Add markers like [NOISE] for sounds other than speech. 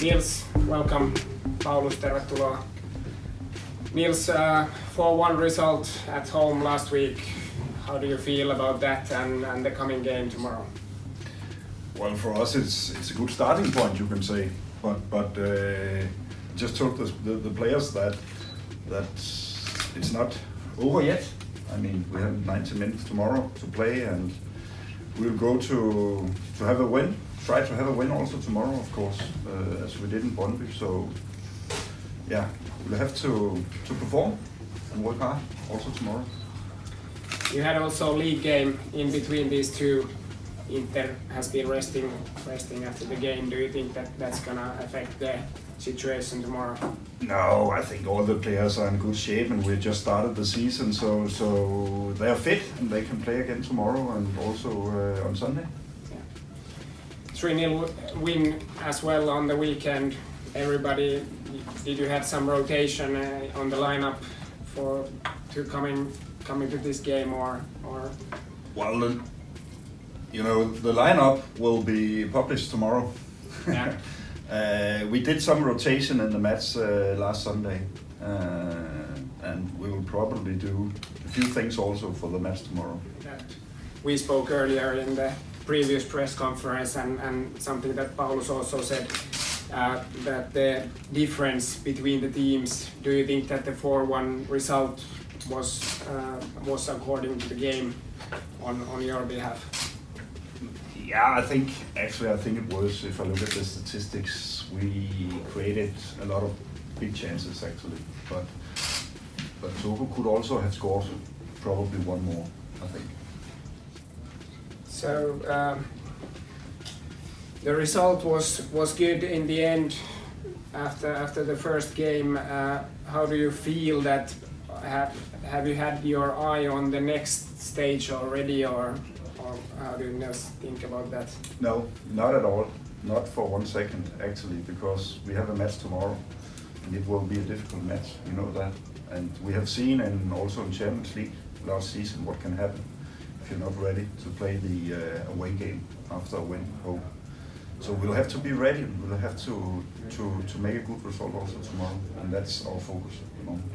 Nils, welcome. Paulus, tervetuloa. Nils, uh, 4-1 result at home last week. How do you feel about that and, and the coming game tomorrow? Well, for us, it's it's a good starting point, you can say. But but uh, just told the, the, the players that that it's not over yet. I mean, we have 90 minutes tomorrow to play, and we'll go to to have a win. Try to have a win also tomorrow, of course, uh, as we did in Brøndby. So yeah, we'll have to to perform and work hard also tomorrow. You had also a league game in between these two. Inter has been resting resting after the game. Do you think that that's gonna affect the situation tomorrow? No, I think all the players are in good shape, and we just started the season, so so they are fit and they can play again tomorrow and also uh, on Sunday. 3-0 win as well on the weekend. Everybody, did you have some rotation uh, on the lineup for to coming coming to this game or or Well, you know, the lineup will be published tomorrow. Yeah. [LAUGHS] uh, we did some rotation in the match uh, last Sunday, uh, and we will probably do a few things also for the match tomorrow. that we spoke earlier in the previous press conference and, and something that Paulus also said uh, that the difference between the teams. Do you think that the 4-1 result was uh, was according to the game on on your behalf? Yeah, I think actually I think it was. If I look at the statistics, we created a lot of big chances actually, but but Turku could also have scored probably one more. I think. So um, the result was was good in the end. After after the first game, uh, how do you feel that? Have have you had your eye on the next stage already, or or how do you think about that? No, not at all. Not for one second actually, because we have a match tomorrow, and it will be a difficult match. You know that, and we have seen and also in Champions League last season what can happen you're not ready to play the uh, away game after a win home. So we'll have to be ready. We'll have to to to make a good result also tomorrow, and that's our focus at the moment.